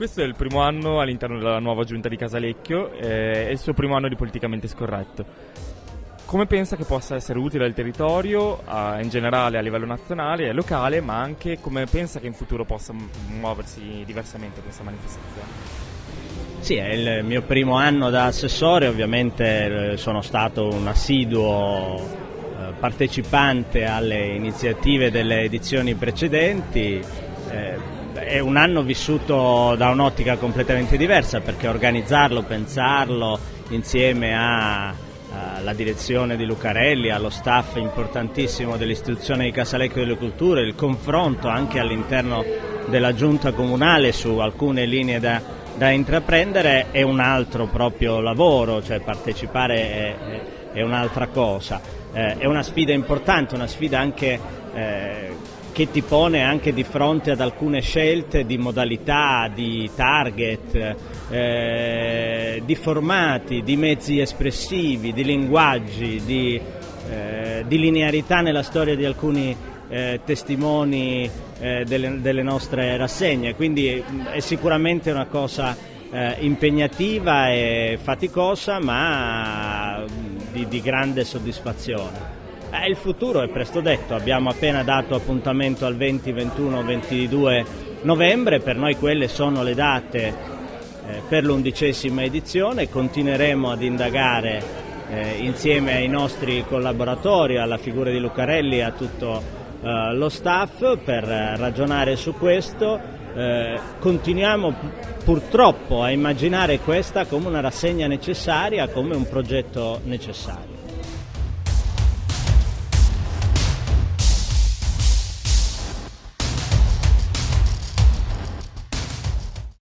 Questo è il primo anno all'interno della nuova giunta di Casalecchio, eh, è il suo primo anno di politicamente scorretto. Come pensa che possa essere utile al territorio, a, in generale a livello nazionale e locale, ma anche come pensa che in futuro possa muoversi diversamente questa manifestazione? Sì, è il mio primo anno da assessore, ovviamente eh, sono stato un assiduo eh, partecipante alle iniziative delle edizioni precedenti. Eh, è un anno vissuto da un'ottica completamente diversa perché organizzarlo, pensarlo insieme alla direzione di Lucarelli, allo staff importantissimo dell'istituzione di Casalecchio delle Culture, il confronto anche all'interno della giunta comunale su alcune linee da, da intraprendere è un altro proprio lavoro, cioè partecipare è, è un'altra cosa. Eh, è una sfida importante, una sfida anche eh, che ti pone anche di fronte ad alcune scelte di modalità, di target, eh, di formati, di mezzi espressivi, di linguaggi, di, eh, di linearità nella storia di alcuni eh, testimoni eh, delle, delle, nostre rassegne, quindi mm, è sicuramente una cosa eh, impegnativa e faticosa ma mm, di, di grande soddisfazione. Eh, il futuro è presto detto, abbiamo appena dato appuntamento al 20, 21, 22 novembre, per noi quelle sono le date eh, per l'undicesima edizione, continueremo ad indagare eh, insieme ai nostri collaboratori, alla figura di Lucarelli e a tutto eh, lo staff per ragionare su questo. Eh, continuiamo purtroppo a immaginare questa come una rassegna necessaria, come un progetto necessario.